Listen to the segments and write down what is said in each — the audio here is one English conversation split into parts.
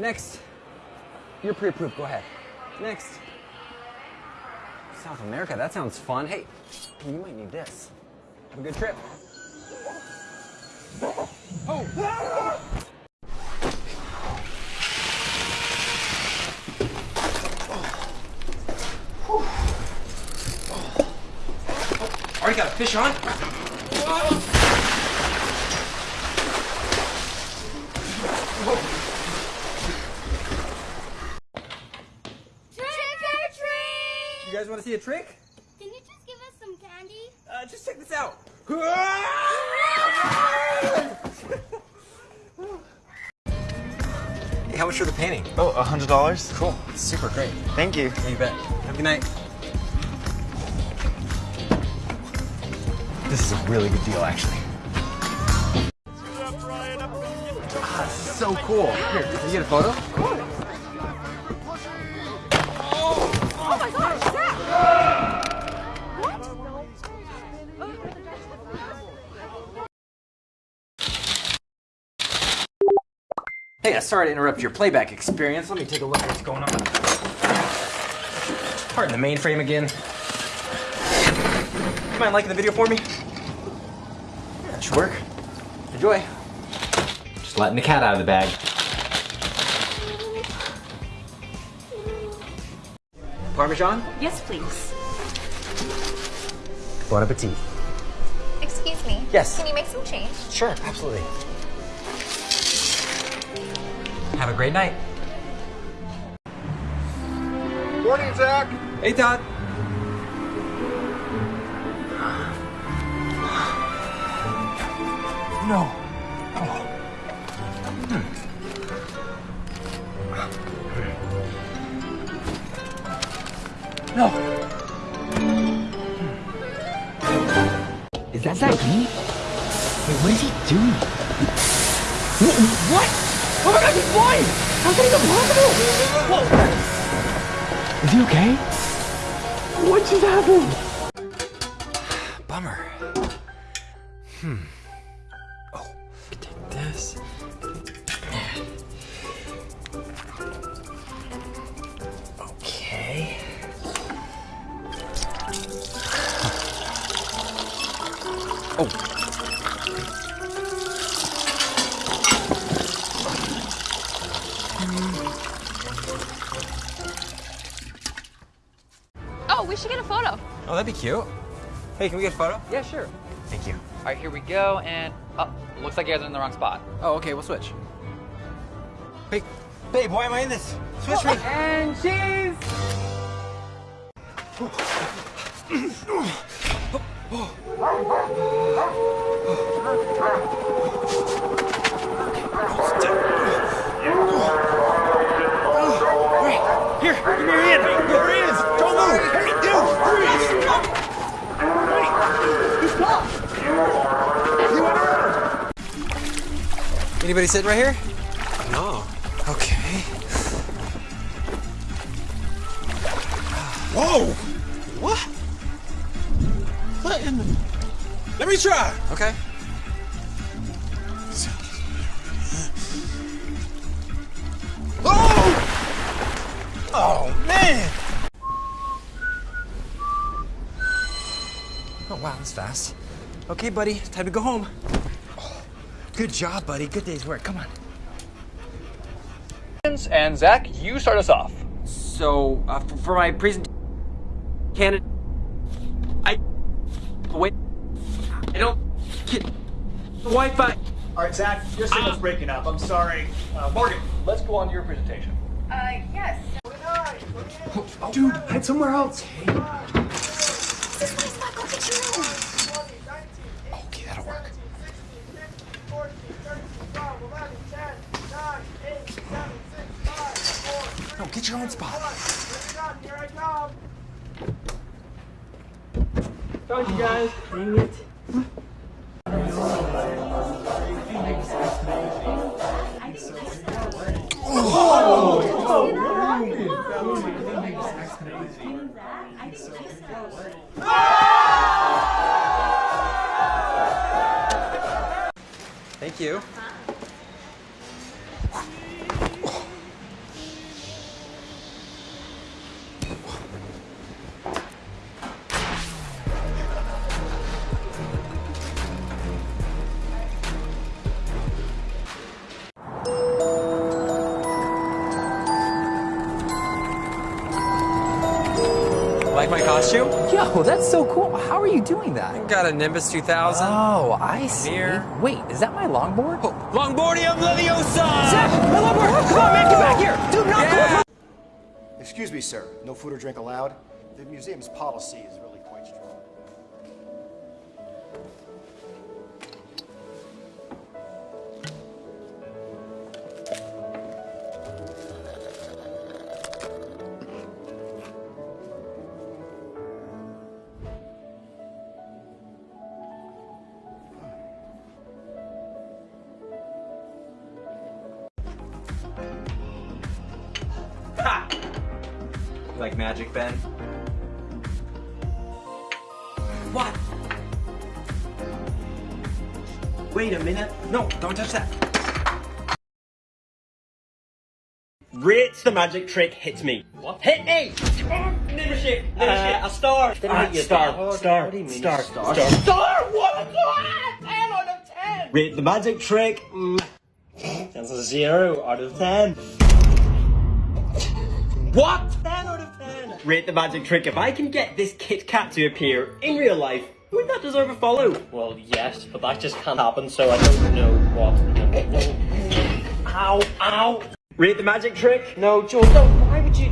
Next. You're pre-approved. Go ahead. Next. South America. That sounds fun. Hey, you might need this. Have a good trip. Oh! Already got a fish on? Trick guys want to see a trick? Can you just give us some candy? Uh, just check this out. Hey, how much for the painting? Oh, a hundred dollars? Cool. Super great. Thank you. Yeah, you bet. Have a good night. This is a really good deal, actually. Ah, so cool. Here, can you get a photo? Hey, uh, sorry to interrupt your playback experience. Let me take a look at what's going on. Pardon the mainframe again. You mind liking the video for me? Yeah, that should work. Enjoy. Just letting the cat out of the bag. Parmesan? Yes, please. Bon appetit. Excuse me. Yes. Can you make some change? Sure, absolutely. Have a great night. Morning, Zach. Hey, Todd. No. Oh. No. Is that Zach Wait, what is he doing? What? Oh my god, he's blind! How's that even possible? Whoa! Is he okay? What just happened? Bummer. Hmm. Oh, take this. Okay. Oh. Photo. Oh, that'd be cute. Hey, can we get a photo? Yeah, sure. Thank you. All right, here we go, and oh, looks like you guys are in the wrong spot. Oh, okay, we'll switch. Hey, babe, why am I in this? Switch me. Oh, and cheese! Oh, here, give me your hand. Anybody sitting right here? No. Okay. Whoa! What? What in the... Let me try. Okay. Oh! Oh, man! Oh, wow, that's fast. Okay, buddy, time to go home. Good job, buddy. Good day's work. Come on. And Zach, you start us off. So, uh, for, for my presentation, candidate, I wait. I don't get the Wi-Fi. All right, Zach, your signal's breaking up. I'm sorry. Uh, Morgan, let's go on to your presentation. Uh, yes. Dude, head somewhere else. This way, Scott. Go get your own. Okay, that'll work. No, get your own spot. Found you guys. Dang it. Thank you. Like my costume? Yo, that's so cool. How are you doing that? I got a Nimbus 2000. Oh, I see. Mirror. Wait, is that my longboard? Oh, Longboardium Leviosa! Zach, my longboard! Come on, man, get back here! Dude, not Yeah. Excuse me, sir. No food or drink allowed. The museum's policy is really Like magic, Ben? What? Wait a minute. No, don't touch that. Rates the magic trick hits me. What? Hit me! Leadership! Uh, a star! Uh, star, star, What do you mean, star, star? star, star! What? What? 10 out of 10! Rate the magic trick. Mm. That's a 0 out of 10. What? Rate the magic trick. If I can get this Kit Kat to appear in real life, would that deserve a follow? Well, yes, but that just can't happen, so I don't know what. No, no. Ow, ow. Rate the magic trick. No, Joel, don't. Why would you?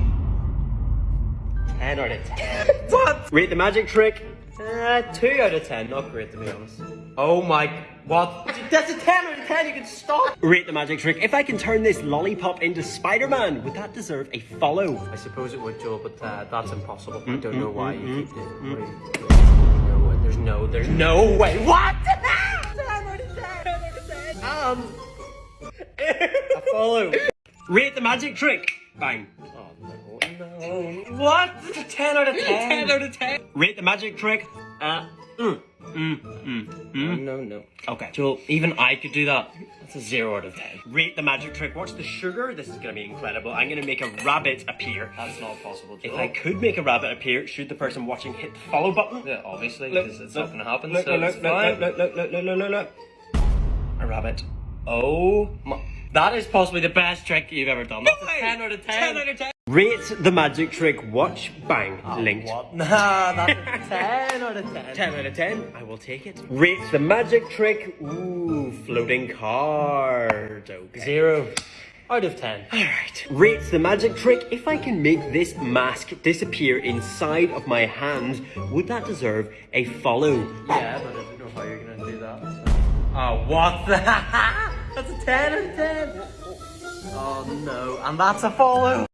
10 out of 10. what? Rate the magic trick. Uh, 2 out of 10. Not great, to be honest. Oh my. What? That's a 10 out of 10. You can stop. Rate the magic trick. If I can turn this lollipop into Spider-Man, would that deserve a follow? I suppose it would, Joel, but uh, that's impossible. I don't know why you keep mm, doing it. There's no, there's no way. What? 10 out of 10. 10 out of 10. Um. a follow. Rate the magic trick. Bang. Oh, no, no. What? 10 out of 10. 10 out of 10. Rate the magic trick. Uh. Mm. Mm. Mm. Mm. No, no. Okay. Joel, even I could do that. That's a 0 out of 10. Rate the magic trick. Watch the sugar. This is gonna be incredible. I'm gonna make a rabbit appear. That's not possible, If I could make a rabbit appear, should the person watching hit the follow button? Yeah, obviously, because it's look, not going to happen, Look, so look, it's look, fine. look, look, look, look, look, look, look, look. A rabbit. Oh my. That is possibly the best trick you've ever done. That's a 10 out of 10. 10 out of 10. Rate the magic trick. Watch. Bang. Ah, Linked. What? Nah, that's a 10 out of 10. 10 out of 10. I will take it. Rate the magic trick. Ooh, floating card. Okay. 0 out of 10. Alright. Rate the magic trick. If I can make this mask disappear inside of my hand, would that deserve a follow? Yeah, but I don't know how you're going to do that. so. Oh, what the? that's a 10 out of 10. Oh no, and that's a follow.